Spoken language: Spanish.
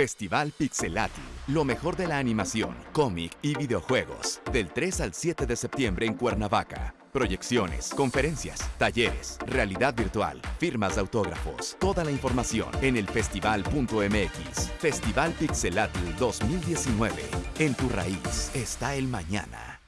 Festival Pixelati, lo mejor de la animación, cómic y videojuegos, del 3 al 7 de septiembre en Cuernavaca. Proyecciones, conferencias, talleres, realidad virtual, firmas de autógrafos, toda la información en el festival.mx. Festival Pixelati 2019. En tu raíz está el mañana.